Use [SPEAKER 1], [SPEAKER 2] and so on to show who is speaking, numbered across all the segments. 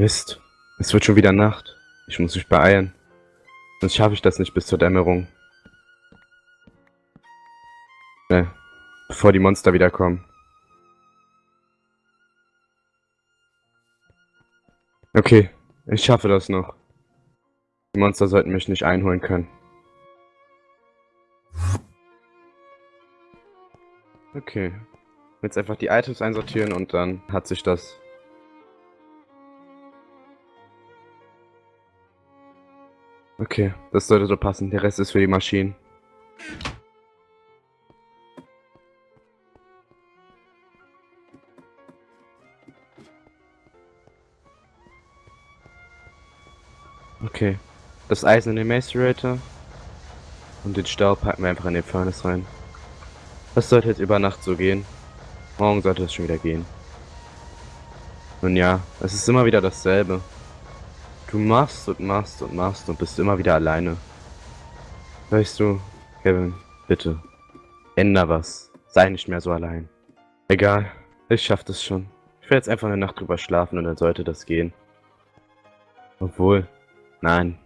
[SPEAKER 1] Mist. Es wird schon wieder Nacht. Ich muss mich beeilen. Sonst schaffe ich das nicht bis zur Dämmerung. Schnell. Bevor die Monster wiederkommen. Okay, ich schaffe das noch. Die Monster sollten mich nicht einholen können. Okay. Jetzt einfach die Items einsortieren und dann hat sich das. Okay, das sollte so passen. Der Rest ist für die Maschinen. Okay. Das Eisen in den Macerator. Und den Staub packen wir einfach in den Furnace rein. Das sollte jetzt über Nacht so gehen. Morgen sollte es schon wieder gehen. Nun ja, es ist immer wieder dasselbe. Du machst und machst und machst und bist immer wieder alleine. Weißt du, Kevin, bitte. Änder was. Sei nicht mehr so allein. Egal, ich schaff das schon. Ich werde jetzt einfach eine Nacht drüber schlafen und dann sollte das gehen. Obwohl, nein.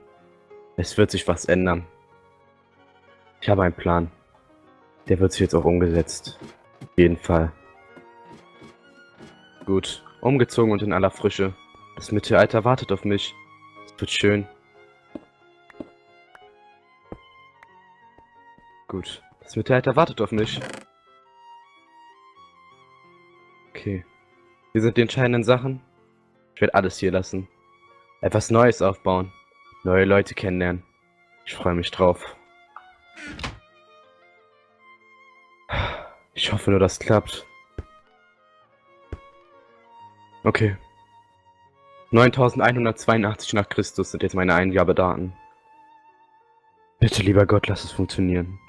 [SPEAKER 1] Es wird sich was ändern. Ich habe einen Plan. Der wird sich jetzt auch umgesetzt. Auf jeden Fall. Gut, umgezogen und in aller Frische. Das Mittelalter wartet auf mich. Wird schön. Gut, das Mittelalter wartet auf mich. Okay. Hier sind die entscheidenden Sachen. Ich werde alles hier lassen. Etwas Neues aufbauen. Neue Leute kennenlernen. Ich freue mich drauf. Ich hoffe nur, das klappt. Okay. 9182 nach Christus sind jetzt meine Eingabedaten. Bitte, lieber Gott, lass es funktionieren.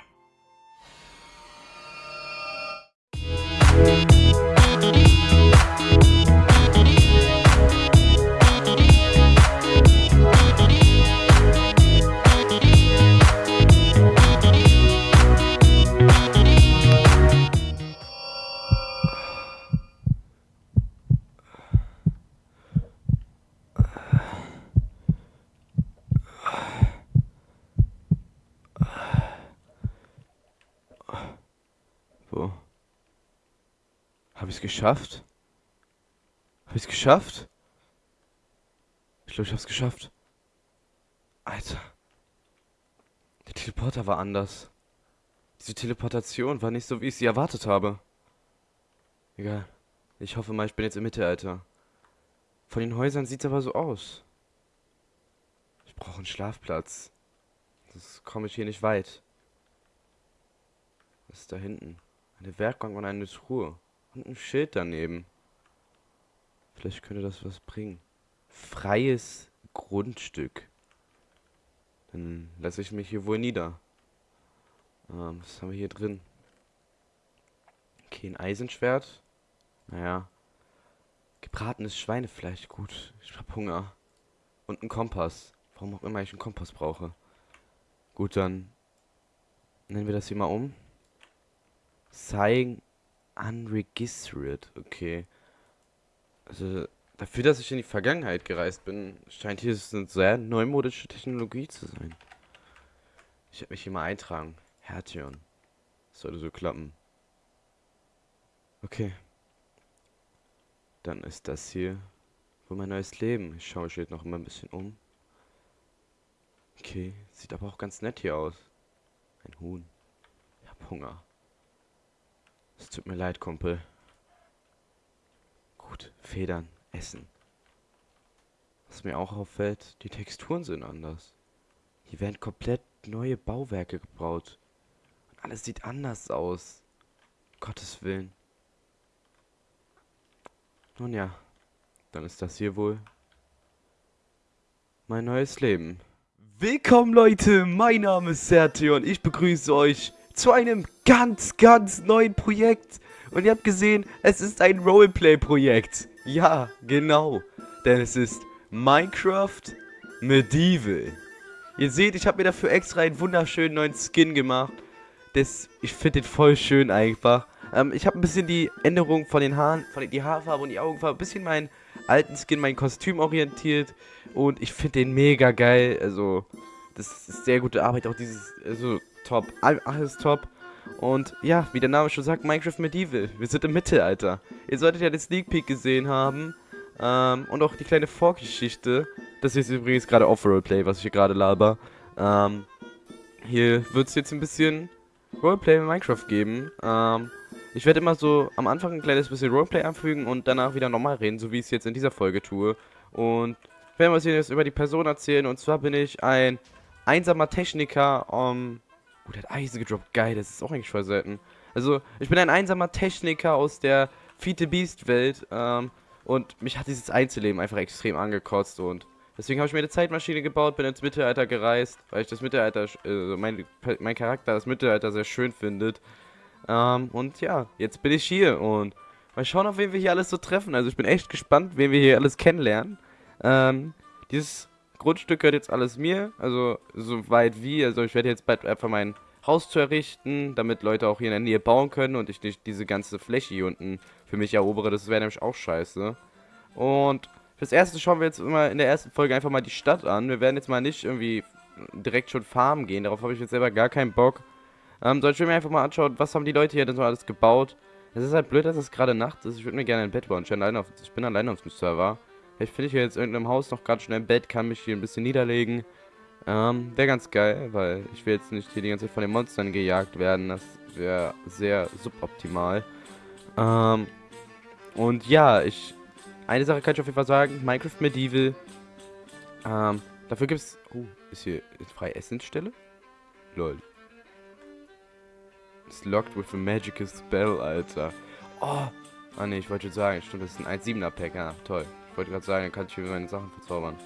[SPEAKER 1] Geschafft? Habe ich es geschafft? Ich glaube, ich habe es geschafft. Alter. Der Teleporter war anders. Diese Teleportation war nicht so, wie ich sie erwartet habe. Egal. Ich hoffe mal, ich bin jetzt im Mittelalter. Von den Häusern sieht es aber so aus. Ich brauche einen Schlafplatz. Das komme ich hier nicht weit. Was ist da hinten? Eine Werkbank und eine Truhe. Und ein Schild daneben. Vielleicht könnte das was bringen. Freies Grundstück. Dann lasse ich mich hier wohl nieder. Ähm, was haben wir hier drin? Okay, ein Eisenschwert. Naja. Gebratenes Schweinefleisch, gut. Ich hab Hunger. Und ein Kompass. Warum auch immer ich einen Kompass brauche. Gut, dann nennen wir das hier mal um. Sign unregistered. Okay. Also, dafür, dass ich in die Vergangenheit gereist bin, scheint hier eine sehr neumodische Technologie zu sein. Ich werde mich hier mal eintragen. Hertion. sollte so klappen. Okay. Dann ist das hier wohl mein neues Leben. Ich schaue mich jetzt noch immer ein bisschen um. Okay, sieht aber auch ganz nett hier aus. Ein Huhn. Ich hab Hunger. Es tut mir leid, Kumpel. Gut, Federn, Essen. Was mir auch auffällt, die Texturen sind anders. Hier werden komplett neue Bauwerke gebaut. Und alles sieht anders aus. Gottes Willen. Nun ja, dann ist das hier wohl mein neues Leben. Willkommen Leute, mein Name ist Sertio und ich begrüße euch zu einem ganz, ganz neuen Projekt. Und ihr habt gesehen, es ist ein Roleplay-Projekt. Ja, genau. Denn es ist Minecraft Medieval. Ihr seht, ich habe mir dafür extra einen wunderschönen neuen Skin gemacht. Das, ich finde den voll schön einfach. Ähm, ich habe ein bisschen die Änderung von den Haaren, von die Haarfarbe und die Augenfarbe, ein bisschen meinen alten Skin, mein Kostüm orientiert. Und ich finde den mega geil. Also, das ist sehr gute Arbeit. Auch dieses, also, top. Alles top. Und ja, wie der Name schon sagt, Minecraft Medieval. Wir sind im Mittelalter. Ihr solltet ja den Sneak Peek gesehen haben. Ähm, und auch die kleine Vorgeschichte. Das ist übrigens gerade Off-Roleplay, was ich hier gerade laber. Ähm, hier wird es jetzt ein bisschen Roleplay in Minecraft geben. Ähm, ich werde immer so am Anfang ein kleines bisschen Roleplay anfügen und danach wieder normal reden, so wie ich es jetzt in dieser Folge tue. Und ich werde was jetzt über die Person erzählen. Und zwar bin ich ein einsamer Techniker. Um, der hat Eisen gedroppt. Geil, das ist auch eigentlich voll selten. Also, ich bin ein einsamer Techniker aus der Fiete Beast Welt. Ähm, und mich hat dieses Einzelleben einfach extrem angekotzt. Und deswegen habe ich mir eine Zeitmaschine gebaut, bin ins Mittelalter gereist, weil ich das Mittelalter, äh, mein, mein Charakter das Mittelalter sehr schön findet. Ähm, und ja, jetzt bin ich hier und mal schauen, auf wen wir hier alles so treffen. Also ich bin echt gespannt, wen wir hier alles kennenlernen. Ähm, dieses Grundstück gehört jetzt alles mir, also so weit wie. Also ich werde jetzt bald einfach mein Haus zu errichten, damit Leute auch hier in der Nähe bauen können und ich nicht diese ganze Fläche hier unten für mich erobere. Das wäre nämlich auch scheiße. Und fürs Erste schauen wir jetzt immer in der ersten Folge einfach mal die Stadt an. Wir werden jetzt mal nicht irgendwie direkt schon farmen gehen. Darauf habe ich jetzt selber gar keinen Bock. Ähm, so, ich mir einfach mal anschauen, was haben die Leute hier denn so alles gebaut. Es ist halt blöd, dass es gerade Nacht ist. Ich würde mir gerne ein Bett bauen. Ich bin alleine auf, ich bin alleine auf dem Server. Vielleicht finde ich hier jetzt irgendeinem Haus noch gerade schnell ein Bett, kann mich hier ein bisschen niederlegen. Ähm, wäre ganz geil, weil ich will jetzt nicht hier die ganze Zeit von den Monstern gejagt werden. Das wäre sehr suboptimal. Ähm, und ja, ich... Eine Sache kann ich auf jeden Fall sagen. Minecraft Medieval. Ähm, dafür gibt es... Oh, ist hier eine freie Essensstelle? Lol. It's locked with a magical spell, Alter. Oh! Ah ne, ich wollte schon sagen, stimmt, das ist ein 1,7er Pack. Ja, toll. Ich wollte gerade sagen, dann kann ich hier meine Sachen verzaubern.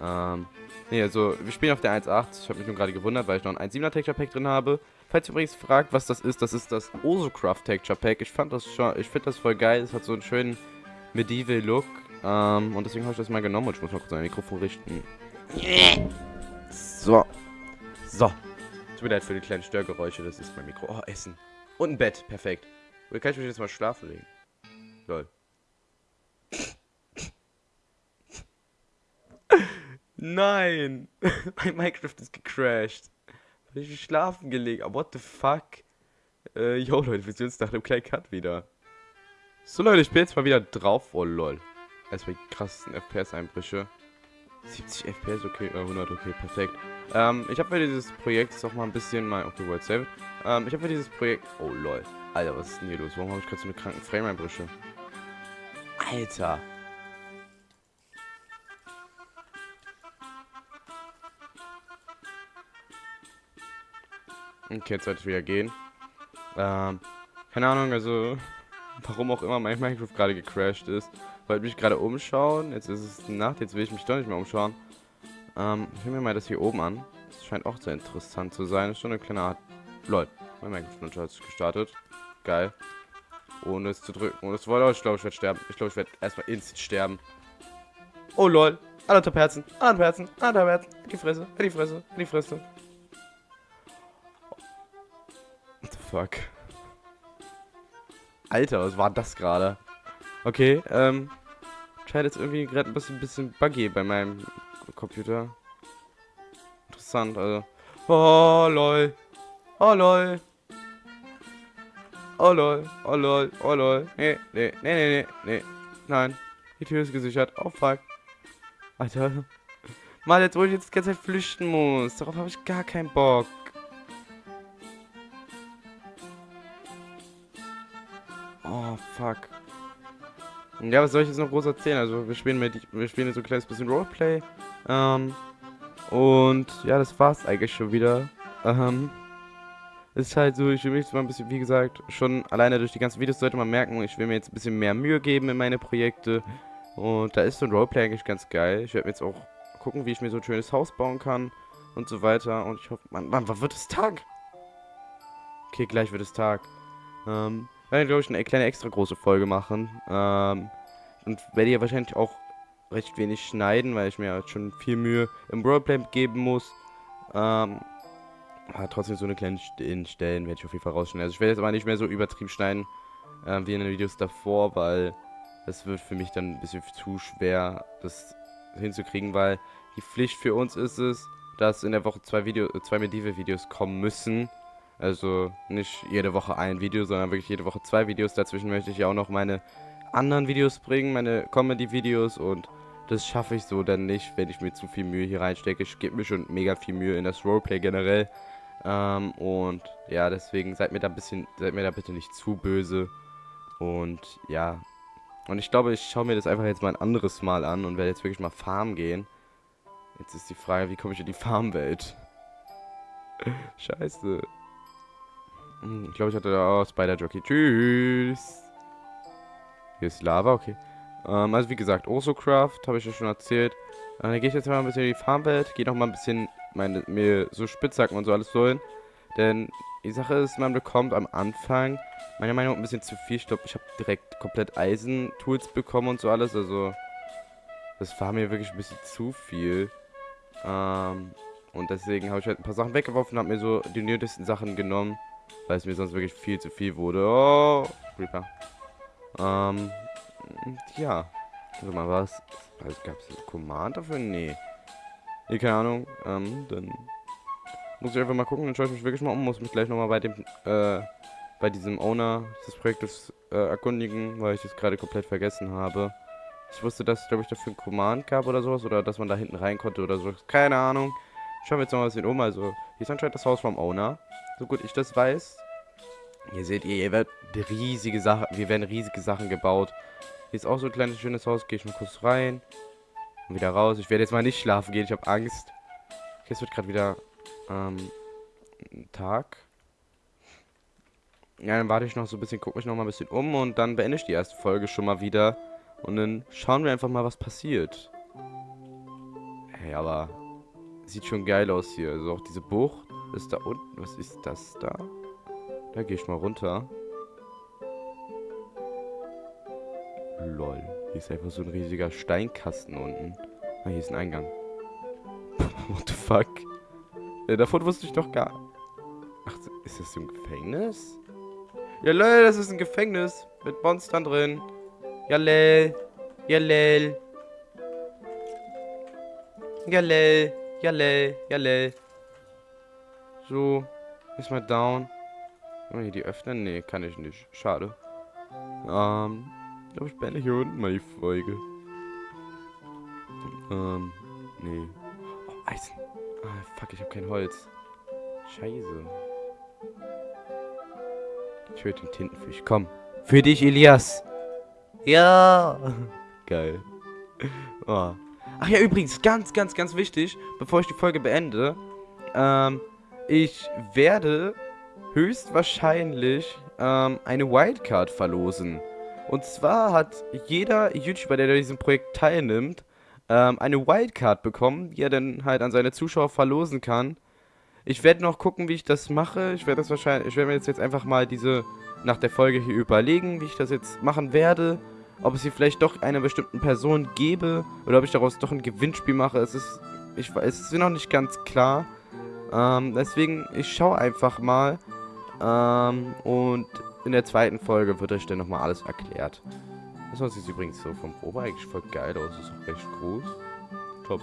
[SPEAKER 1] Ähm, ne, also, wir spielen auf der 1.8. Ich habe mich nur gerade gewundert, weil ich noch ein 1.7er Texture Pack drin habe. Falls ihr übrigens fragt, was das ist, das ist das Osocraft Texture Pack. Ich fand das schon, ich finde das voll geil. Es hat so einen schönen Medieval Look. Ähm, und deswegen habe ich das mal genommen und ich muss mal kurz mein Mikrofon richten. So. So. Tut mir leid für die kleinen Störgeräusche, das ist mein Mikro. Oh, Essen. Und ein Bett, perfekt. Oder kann ich mich jetzt mal schlafen legen? Lol. Nein! mein Minecraft ist gecrashed. Hab ich schlafen gelegt. Oh, what the fuck? Äh, yo, Leute, wir sehen uns nach dem kleinen Cut wieder. So, Leute, ich bin jetzt mal wieder drauf. Oh, lol. Erstmal die krassesten FPS-Einbrüche. 70 FPS, okay, äh, 100, okay, perfekt. Ähm, ich habe für dieses Projekt jetzt auch mal ein bisschen mal, okay, World Save. Ähm, ich habe für dieses Projekt, oh lol, Alter, was ist denn hier los? Warum habe ich gerade so eine kranken Frame-Einbrüche? Alter. Okay, jetzt sollte ich wieder gehen. Ähm, keine Ahnung, also, warum auch immer mein Minecraft gerade gecrashed ist wollte mich gerade umschauen. Jetzt ist es Nacht, jetzt will ich mich doch nicht mehr umschauen. Ähm, ich mir mal das hier oben an. Das scheint auch sehr interessant zu sein. Das ist schon eine kleine Art... Lol, mein Minecraft hat gestartet. Geil. Ohne es zu drücken. Ohne es zu wollen. Oh, ich glaube, ich werde sterben. Ich glaube, ich werde erstmal instant sterben. Oh lol. Anderthalb Herzen. Anderthalb Herzen. Anderthalb Herzen. In die Fresse. In die Fresse. In die Fresse. Fuck? Alter, was war das gerade? Okay, ähm, scheint jetzt irgendwie gerade ein bisschen, bisschen buggy bei meinem Computer. Interessant, also. Oh, lol. Oh, lol. Oh, lol. Oh, lol. Oh, lol. Nee, nee, nee, nee, nee. Nein. Die Tür ist gesichert. Oh, fuck. Alter. Mal, jetzt wo ich jetzt die ganze Zeit flüchten muss. Darauf habe ich gar keinen Bock. Oh, fuck. Ja, was soll ich jetzt noch groß erzählen? Also wir spielen mit, wir spielen jetzt so ein kleines bisschen Roleplay. Ähm, und ja, das war's eigentlich schon wieder. Ähm, ist halt so, ich will mich zwar ein bisschen, wie gesagt, schon alleine durch die ganzen Videos sollte man merken, ich will mir jetzt ein bisschen mehr Mühe geben in meine Projekte. Und da ist so ein Roleplay eigentlich ganz geil. Ich werde mir jetzt auch gucken, wie ich mir so ein schönes Haus bauen kann und so weiter. Und ich hoffe, man, man, wann wird es Tag? Okay, gleich wird es Tag. Ähm, werde, glaube ich, eine kleine extra große Folge machen. Ähm, und werde hier wahrscheinlich auch recht wenig schneiden, weil ich mir halt schon viel Mühe im Roleplay geben muss. Ähm, Aber trotzdem so eine kleine St Stellen werde ich auf jeden Fall rausschneiden. Also ich werde jetzt aber nicht mehr so übertrieben schneiden äh, wie in den Videos davor, weil das wird für mich dann ein bisschen zu schwer, das hinzukriegen, weil die Pflicht für uns ist es, dass in der Woche zwei, Video zwei Medieval-Videos kommen müssen. Also nicht jede Woche ein Video, sondern wirklich jede Woche zwei Videos. Dazwischen möchte ich ja auch noch meine anderen Videos bringen, meine Comedy-Videos und das schaffe ich so dann nicht, wenn ich mir zu viel Mühe hier reinstecke. Ich gebe mir schon mega viel Mühe in das Roleplay generell. Ähm, und ja, deswegen seid mir da ein bisschen, seid mir da bitte nicht zu böse. Und ja. Und ich glaube, ich schaue mir das einfach jetzt mal ein anderes Mal an und werde jetzt wirklich mal Farm gehen. Jetzt ist die Frage, wie komme ich in die Farmwelt? Scheiße. Hm, ich glaube, ich hatte da auch Spider-Jockey. Tschüss. Hier ist Lava, okay. Ähm, also wie gesagt, Osocraft, habe ich ja schon erzählt. Äh, dann gehe ich jetzt mal ein bisschen in die Farmwelt. Gehe noch mal ein bisschen meine, mir so Spitzhacken und so alles holen. Denn die Sache ist, man bekommt am Anfang, meiner Meinung nach, ein bisschen zu viel. Ich glaube, ich habe direkt komplett Eisen-Tools bekommen und so alles. Also, das war mir wirklich ein bisschen zu viel. Ähm, und deswegen habe ich halt ein paar Sachen weggeworfen und habe mir so die nötigsten Sachen genommen. Weil es mir sonst wirklich viel zu viel wurde. Oh, Reaper. Ähm, ja. Also mal was. Gab es ein Command dafür? Nee. Nee, keine Ahnung. Ähm, dann muss ich einfach mal gucken. Dann schaue ich mich wirklich mal um. Muss mich gleich nochmal bei dem, äh, bei diesem Owner des Projektes äh, erkundigen, weil ich es gerade komplett vergessen habe. Ich wusste, dass es, glaube ich, dafür ein Command gab oder sowas. Oder dass man da hinten rein konnte oder so. Keine Ahnung. Schauen wir jetzt mal ein bisschen um. Also, hier ist anscheinend das Haus vom Owner. So gut ich das weiß. Hier seht ihr, hier wird riesige Sachen, hier werden riesige Sachen gebaut. Hier ist auch so ein kleines schönes Haus. Gehe ich mal kurz rein. Und wieder raus. Ich werde jetzt mal nicht schlafen gehen. Ich habe Angst. Okay, es wird gerade wieder ähm, Tag. Ja, dann warte ich noch so ein bisschen, gucke mich noch mal ein bisschen um und dann beende ich die erste Folge schon mal wieder. Und dann schauen wir einfach mal, was passiert. Hey, aber sieht schon geil aus hier. Also auch diese Bucht ist da unten. Was ist das da? Da gehe ich mal runter. Lol. Hier ist einfach so ein riesiger Steinkasten unten. Ah, hier ist ein Eingang. What the fuck? Ja, davon wusste ich doch gar... Ach, ist das so ein Gefängnis? Ja, lol, das ist ein Gefängnis. Mit Monstern drin. Ja, lel. Ja, lel. Ja, lel. Ja, lel. Ja, lel. So. Ist mal down. Kann man hier die öffnen? Nee, kann ich nicht. Schade. Ähm, ich glaube, ich beende hier unten mal die Folge. Ähm, nee. Oh, Eisen. Ah, fuck, ich habe kein Holz. Scheiße. Ich höre den Tintenfisch. Komm. Für dich, Elias. Ja. Geil. Oh. Ach ja, übrigens, ganz, ganz, ganz wichtig, bevor ich die Folge beende. Ähm, ich werde höchstwahrscheinlich ähm, eine Wildcard verlosen. Und zwar hat jeder YouTuber, der an diesem Projekt teilnimmt, ähm, eine Wildcard bekommen, die er dann halt an seine Zuschauer verlosen kann. Ich werde noch gucken, wie ich das mache. Ich werde das wahrscheinlich, ich werde mir jetzt, jetzt einfach mal diese nach der Folge hier überlegen, wie ich das jetzt machen werde. Ob es hier vielleicht doch einer bestimmten Person gebe oder ob ich daraus doch ein Gewinnspiel mache. Es ist, ich weiß, es ist noch nicht ganz klar. Ähm, deswegen, ich schaue einfach mal. Ähm, und in der zweiten Folge wird euch dann nochmal alles erklärt. Das sieht übrigens so vom Probe eigentlich voll geil aus. Ist auch recht groß. Top.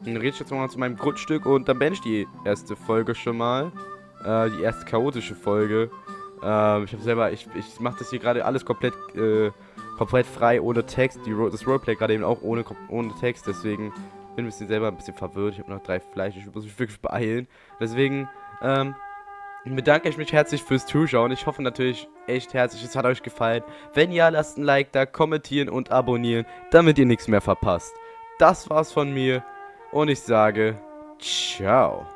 [SPEAKER 1] Dann rede ich jetzt nochmal zu meinem Grundstück und dann beende ich die erste Folge schon mal. Äh, die erste chaotische Folge. Ähm, ich habe selber, ich, ich mache das hier gerade alles komplett, äh, komplett frei, ohne Text. Die, das Roleplay gerade eben auch ohne, ohne Text, deswegen bin ich ein bisschen selber ein bisschen verwirrt. Ich habe noch drei Fleisch, ich muss mich wirklich beeilen. Deswegen, ähm, bedanke ich mich herzlich fürs Zuschauen. Ich hoffe natürlich echt herzlich, es hat euch gefallen. Wenn ja, lasst ein Like da, kommentieren und abonnieren, damit ihr nichts mehr verpasst. Das war's von mir und ich sage ciao.